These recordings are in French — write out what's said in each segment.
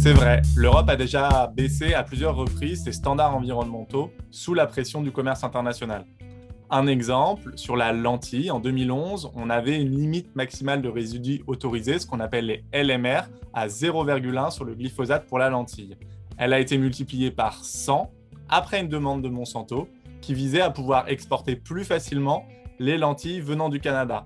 C'est vrai, l'Europe a déjà baissé à plusieurs reprises ses standards environnementaux sous la pression du commerce international. Un exemple, sur la lentille, en 2011, on avait une limite maximale de résidus autorisés, ce qu'on appelle les LMR, à 0,1 sur le glyphosate pour la lentille. Elle a été multipliée par 100 après une demande de Monsanto qui visait à pouvoir exporter plus facilement les lentilles venant du Canada.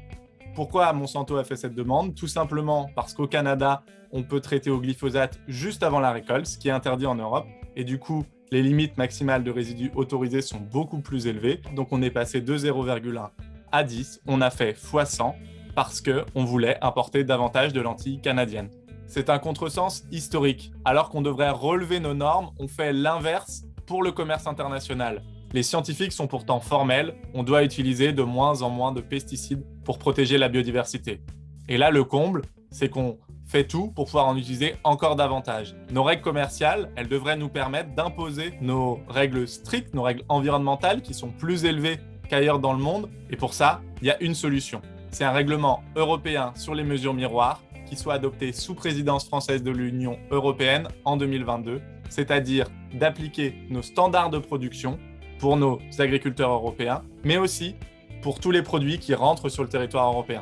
Pourquoi Monsanto a fait cette demande? Tout simplement parce qu'au Canada, on peut traiter au glyphosate juste avant la récolte, ce qui est interdit en Europe. Et du coup, les limites maximales de résidus autorisés sont beaucoup plus élevées. Donc on est passé de 0,1 à 10. On a fait x100 parce qu'on voulait importer davantage de lentilles canadiennes. C'est un contresens historique. Alors qu'on devrait relever nos normes, on fait l'inverse pour le commerce international. Les scientifiques sont pourtant formels, on doit utiliser de moins en moins de pesticides pour protéger la biodiversité. Et là, le comble, c'est qu'on fait tout pour pouvoir en utiliser encore davantage. Nos règles commerciales, elles devraient nous permettre d'imposer nos règles strictes, nos règles environnementales qui sont plus élevées qu'ailleurs dans le monde. Et pour ça, il y a une solution. C'est un règlement européen sur les mesures miroirs qui soit adopté sous présidence française de l'Union européenne en 2022, c'est-à-dire d'appliquer nos standards de production pour nos agriculteurs européens, mais aussi pour tous les produits qui rentrent sur le territoire européen.